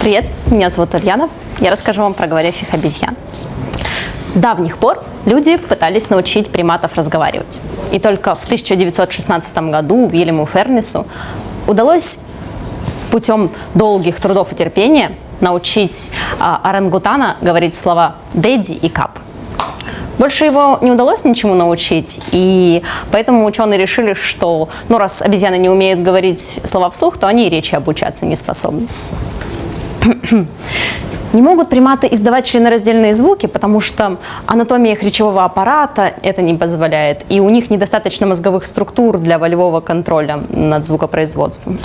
Привет, меня зовут Ульяна. Я расскажу вам про говорящих обезьян. С давних пор люди пытались научить приматов разговаривать. И только в 1916 году Уильяму Фернису удалось путем долгих трудов и терпения научить а, орангутана говорить слова «дэдди» и «кап». Больше его не удалось ничему научить, и поэтому ученые решили, что ну, раз обезьяны не умеют говорить слова вслух, то они и речи обучаться не способны. Не могут приматы издавать членораздельные звуки, потому что анатомия их речевого аппарата это не позволяет, и у них недостаточно мозговых структур для волевого контроля над звукопроизводством.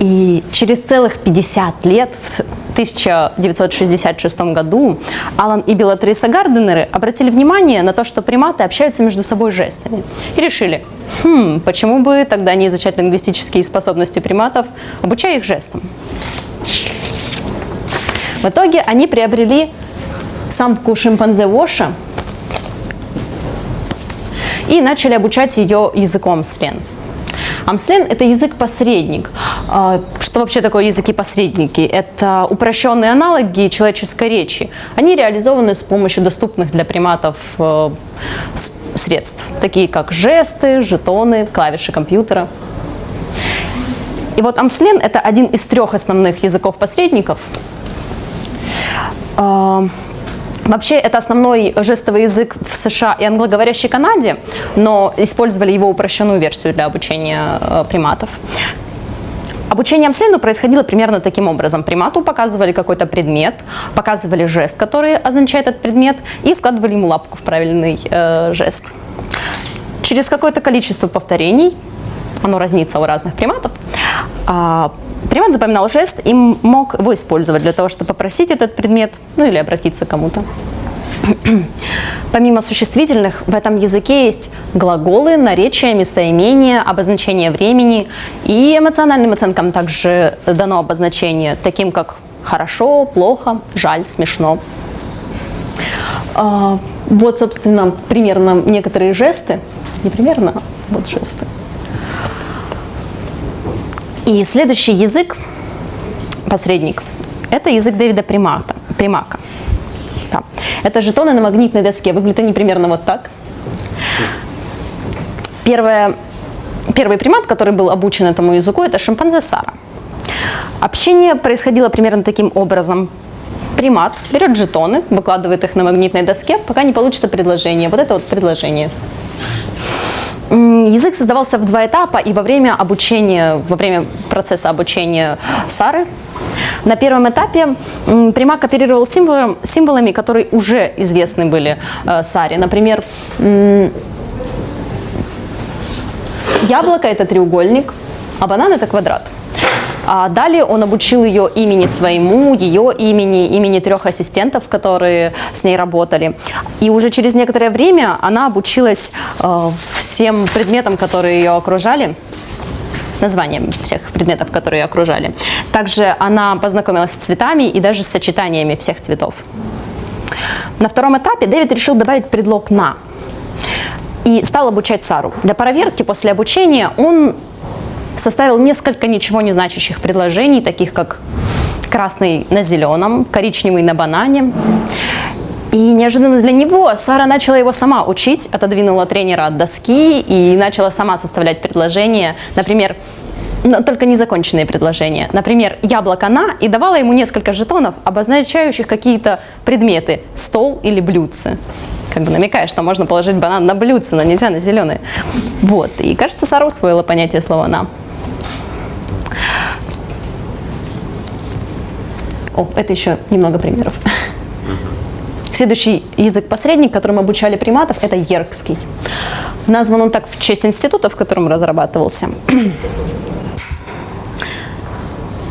И через целых 50 лет, в 1966 году, Алан и Белатриса Гарденеры обратили внимание на то, что приматы общаются между собой жестами. И решили, хм, почему бы тогда не изучать лингвистические способности приматов, обучая их жестам. В итоге они приобрели самку шимпанзе Воша и начали обучать ее языком слен. Амслен – это язык-посредник. А, что вообще такое языки-посредники? Это упрощенные аналоги человеческой речи. Они реализованы с помощью доступных для приматов э, средств, такие как жесты, жетоны, клавиши компьютера. И вот Амслен – это один из трех основных языков-посредников – вообще, это основной жестовый язык в США и англоговорящей Канаде, но использовали его упрощенную версию для обучения э, приматов. Обучение Амслену происходило примерно таким образом. Примату показывали какой-то предмет, показывали жест, который означает этот предмет, и складывали ему лапку в правильный э, жест. Через какое-то количество повторений, оно разнится у разных приматов, э, Примат запоминал жест и мог его использовать для того, чтобы попросить этот предмет, ну или обратиться к кому-то. Помимо существительных, в этом языке есть глаголы, наречия, местоимения, обозначение времени. И эмоциональным оценкам также дано обозначение, таким как хорошо, плохо, жаль, смешно. А, вот, собственно, примерно некоторые жесты. Не примерно, а вот жесты. И следующий язык, посредник, это язык Дэвида Примата, Примака. Да. Это жетоны на магнитной доске. Выглядят они примерно вот так. Первое, первый примат, который был обучен этому языку, это шимпанзе Сара. Общение происходило примерно таким образом. Примат берет жетоны, выкладывает их на магнитной доске, пока не получится предложение. Вот это вот предложение. Язык создавался в два этапа, и во время обучения, во время процесса обучения Сары, на первом этапе Примак оперировал символом, символами, которые уже известны были э, Саре. Например, яблоко – это треугольник, а банан – это квадрат. А далее он обучил ее имени своему, ее имени, имени трех ассистентов, которые с ней работали. И уже через некоторое время она обучилась э, всем предметам, которые ее окружали названием всех предметов, которые ее окружали. Также она познакомилась с цветами и даже с сочетаниями всех цветов. На втором этапе Дэвид решил добавить предлог «на» и стал обучать Сару. Для проверки после обучения он составил несколько ничего не значащих предложений, таких как красный на зеленом, коричневый на банане. И неожиданно для него Сара начала его сама учить, отодвинула тренера от доски и начала сама составлять предложения. Например, но только незаконченные предложения. Например, яблоко на и давала ему несколько жетонов, обозначающих какие-то предметы, стол или блюдце. Как бы намекая, что можно положить банан на блюдце, но нельзя на зеленые. Вот. И кажется, Сара усвоила понятие слова «на». О, это еще немного примеров. Следующий язык-посредник, которым обучали приматов, это еркский. Назван он так в честь института, в котором разрабатывался.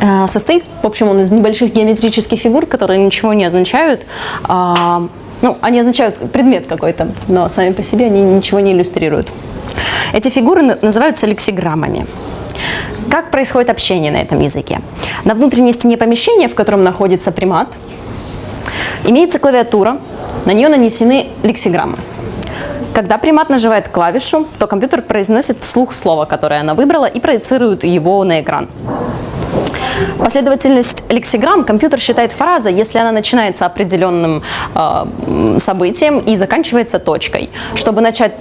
Э, состоит, в общем, он из небольших геометрических фигур, которые ничего не означают. Ну, они означают предмет какой-то, но сами по себе они ничего не иллюстрируют. Эти фигуры называются лексиграммами. Как происходит общение на этом языке? На внутренней стене помещения, в котором находится примат, имеется клавиатура, на нее нанесены лексиграммы. Когда примат нажимает клавишу, то компьютер произносит вслух слово, которое она выбрала, и проецирует его на экран. Последовательность лексиграмм компьютер считает фразой, если она начинается определенным э, событием и заканчивается точкой. Чтобы начать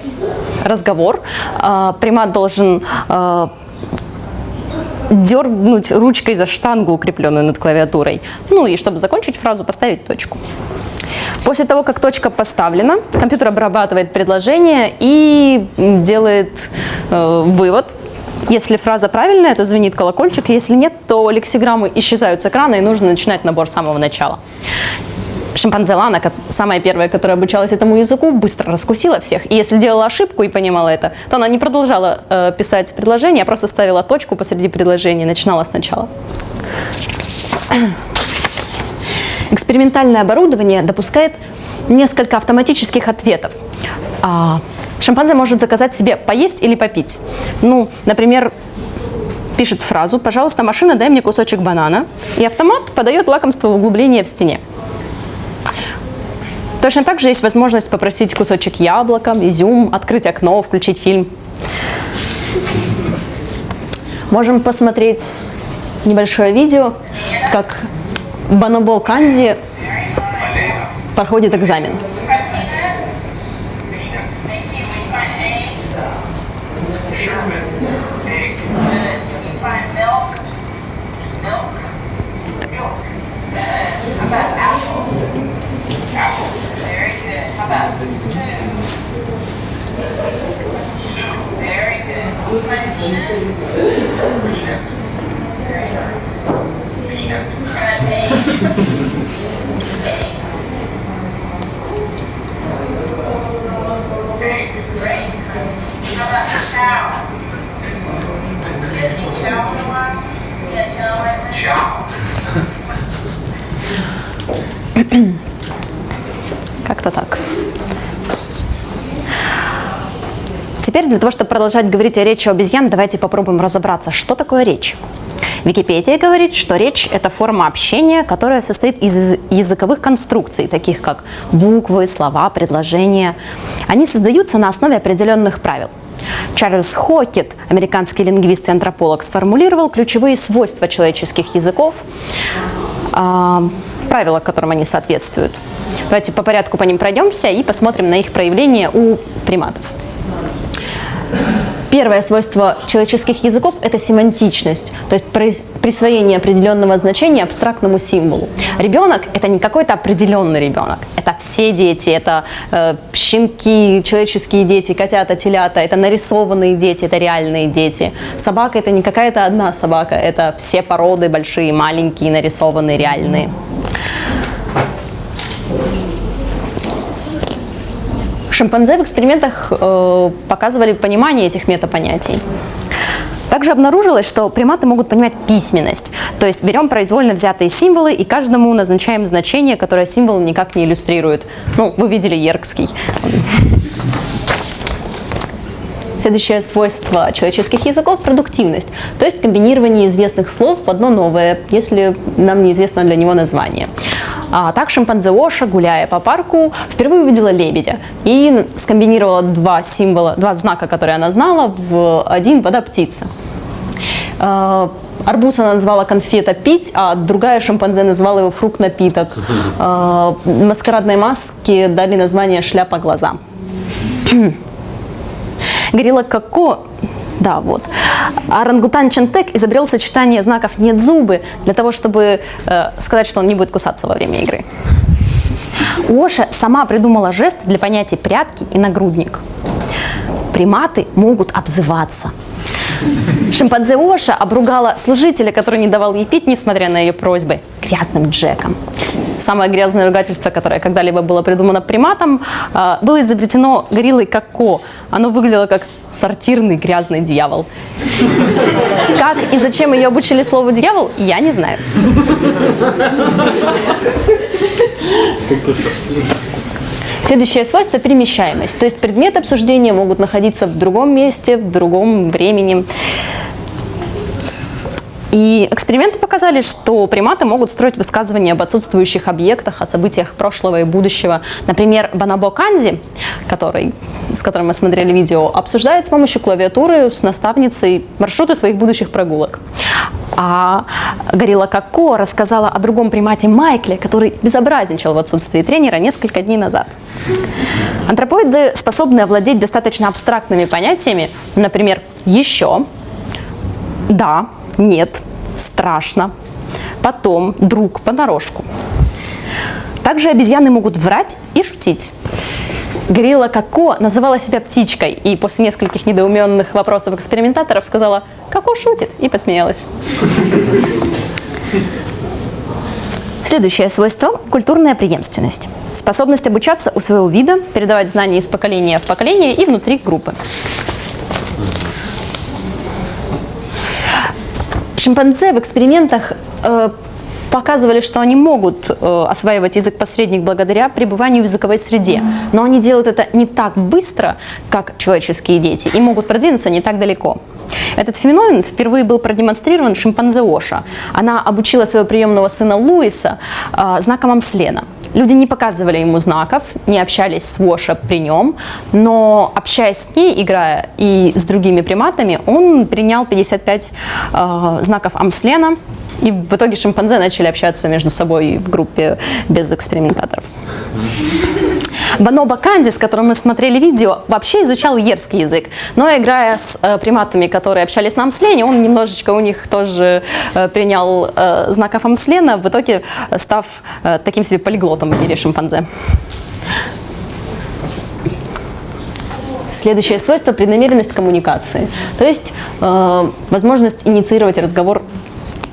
разговор, э, примат должен э, дернуть ручкой за штангу, укрепленную над клавиатурой. Ну и чтобы закончить фразу, поставить точку. После того, как точка поставлена, компьютер обрабатывает предложение и делает э, вывод. Если фраза правильная, то звенит колокольчик, если нет, то лексиграммы исчезают с экрана и нужно начинать набор с самого начала. Шимпанзе Лана, самая первая, которая обучалась этому языку, быстро раскусила всех. И если делала ошибку и понимала это, то она не продолжала э, писать предложение, а просто ставила точку посреди предложения и начинала сначала. Экспериментальное оборудование допускает несколько автоматических ответов. Шимпанзе может заказать себе поесть или попить. Ну, например, пишет фразу «Пожалуйста, машина, дай мне кусочек банана», и автомат подает лакомство в углубление в стене. Точно так же есть возможность попросить кусочек яблока, изюм, открыть окно, включить фильм. Можем посмотреть небольшое видео, как Банобо Канди проходит экзамен. Как-то так. Теперь для того, чтобы продолжать говорить о речи обезьян, давайте попробуем разобраться, что такое речь. Википедия говорит, что речь – это форма общения, которая состоит из языковых конструкций, таких как буквы, слова, предложения. Они создаются на основе определенных правил. Чарльз Хокет, американский лингвист и антрополог, сформулировал ключевые свойства человеческих языков, э, правила, которым они соответствуют. Давайте по порядку по ним пройдемся и посмотрим на их проявление у приматов. Первое свойство человеческих языков – это семантичность, то есть присвоение определенного значения абстрактному символу. Ребенок – это не какой-то определенный ребенок, это все дети, это э, щенки, человеческие дети, котята, телята, это нарисованные дети, это реальные дети. Собака – это не какая-то одна собака, это все породы, большие, маленькие, нарисованные, реальные. Шимпанзе в экспериментах э, показывали понимание этих метапонятий. Также обнаружилось, что приматы могут понимать письменность. То есть берем произвольно взятые символы и каждому назначаем значение, которое символ никак не иллюстрирует. Ну, вы видели Еркский. Следующее свойство человеческих языков – продуктивность, то есть комбинирование известных слов в одно новое, если нам неизвестно для него название. А так шимпанзе Оша, гуляя по парку, впервые увидела лебедя и скомбинировала два символа, два знака, которые она знала, в один вода-птица. А, арбуз она назвала конфета пить, а другая шимпанзе назвала его фрукт-напиток. А, маскарадной маске дали название шляпа глаза. Горилла Коко да, вот. А орангутан Чентек изобрел сочетание знаков «нет зубы» для того, чтобы э, сказать, что он не будет кусаться во время игры. Оша сама придумала жест для понятий «прятки» и «нагрудник». Приматы могут обзываться. Шимпанзе Оша обругала служителя, который не давал ей пить, несмотря на ее просьбы, грязным Джеком. Самое грязное ругательство, которое когда-либо было придумано приматом, э, было изобретено гориллой Коко. Оно выглядело как сортирный грязный дьявол. Как и зачем ее обучили слову «дьявол», я не знаю. Следующее свойство – перемещаемость. То есть предметы обсуждения могут находиться в другом месте, в другом времени. И эксперименты показали, что приматы могут строить высказывания об отсутствующих объектах, о событиях прошлого и будущего. Например, Банабо Канзи, который, с которым мы смотрели видео, обсуждает с помощью клавиатуры с наставницей маршруты своих будущих прогулок. А Горилла Коко рассказала о другом примате Майкле, который безобразничал в отсутствии тренера несколько дней назад. Антропоиды способны овладеть достаточно абстрактными понятиями, например, «еще», «да», «нет», «страшно», «потом», «друг», «понарошку». Также обезьяны могут врать и шутить. Горилла Коко называла себя птичкой и после нескольких недоуменных вопросов экспериментаторов сказала «Коко шутит» и посмеялась. Следующее свойство – культурная преемственность. Способность обучаться у своего вида, передавать знания из поколения в поколение и внутри группы. Шимпанзе в экспериментах э, показывали, что они могут э, осваивать язык-посредник благодаря пребыванию в языковой среде. Но они делают это не так быстро, как человеческие дети, и могут продвинуться не так далеко. Этот феномен впервые был продемонстрирован шимпанзе Оша. Она обучила своего приемного сына Луиса э, знаком Амслена. Люди не показывали ему знаков, не общались с Воша при нем, но общаясь с ней, играя и с другими приматами, он принял 55 э, знаков Амслена, и в итоге шимпанзе начали общаться между собой в группе без экспериментаторов. Баноба Канди, с которым мы смотрели видео, вообще изучал ерский язык. Но играя с э, приматами, которые общались на амслене, он немножечко у них тоже э, принял э, знаков амслена, в итоге став э, таким себе полиглотом в шимпанзе. Следующее свойство – преднамеренность коммуникации, то есть э, возможность инициировать разговор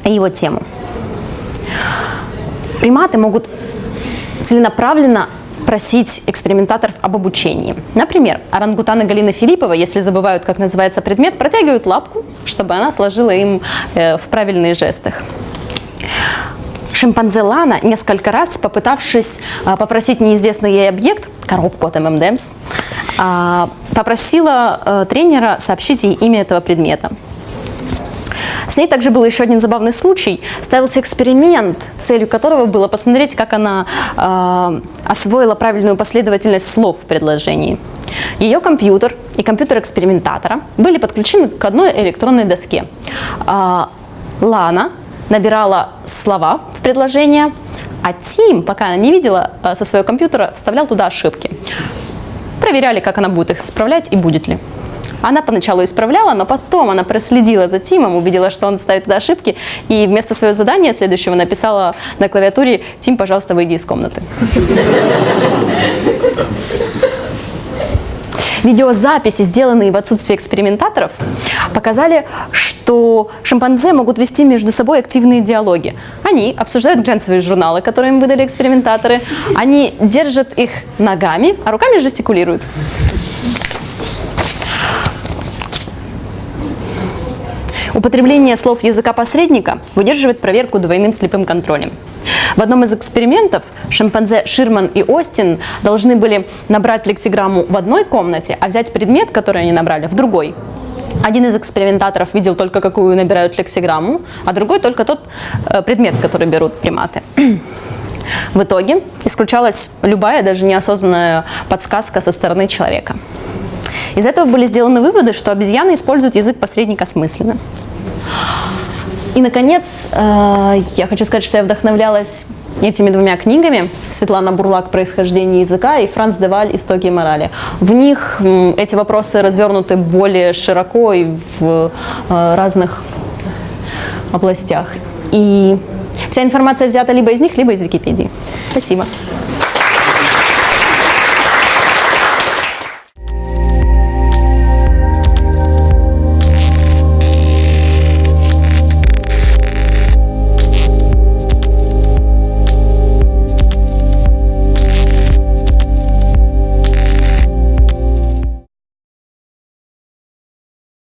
его тему. Приматы могут целенаправленно просить экспериментаторов об обучении. Например, орангутаны Галины Филиппова, если забывают, как называется предмет, протягивают лапку, чтобы она сложила им э, в правильные жестах. Шимпанзе Лана, несколько раз попытавшись э, попросить неизвестный ей объект, коробку от ММДМС, э, попросила тренера сообщить ей имя этого предмета. С ней также был еще один забавный случай. Ставился эксперимент, целью которого было посмотреть, как она э, освоила правильную последовательность слов в предложении. Ее компьютер и компьютер экспериментатора были подключены к одной электронной доске. Э, Лана набирала слова в предложение, а Тим, пока она не видела, э, со своего компьютера вставлял туда ошибки. Проверяли, как она будет их исправлять и будет ли. Она поначалу исправляла, но потом она проследила за Тимом, увидела, что он ставит туда ошибки, и вместо своего задания следующего написала на клавиатуре «Тим, пожалуйста, выйди из комнаты». Видеозаписи, сделанные в отсутствии экспериментаторов, показали, что шимпанзе могут вести между собой активные диалоги. Они обсуждают глянцевые журналы, которые им выдали экспериментаторы, они держат их ногами, а руками жестикулируют. Употребление слов языка посредника выдерживает проверку двойным слепым контролем. В одном из экспериментов шимпанзе Ширман и Остин должны были набрать лексиграмму в одной комнате, а взять предмет, который они набрали, в другой. Один из экспериментаторов видел только, какую набирают лексиграмму, а другой только тот э, предмет, который берут приматы. В итоге исключалась любая, даже неосознанная подсказка со стороны человека. Из этого были сделаны выводы, что обезьяны используют язык посредника смысленно. И, наконец, э, я хочу сказать, что я вдохновлялась этими двумя книгами Светлана Бурлак «Происхождение языка» и Франц Деваль «Истоки морали». В них эти вопросы развернуты более широко и в э, разных областях. И вся информация взята либо из них, либо из Википедии. Спасибо.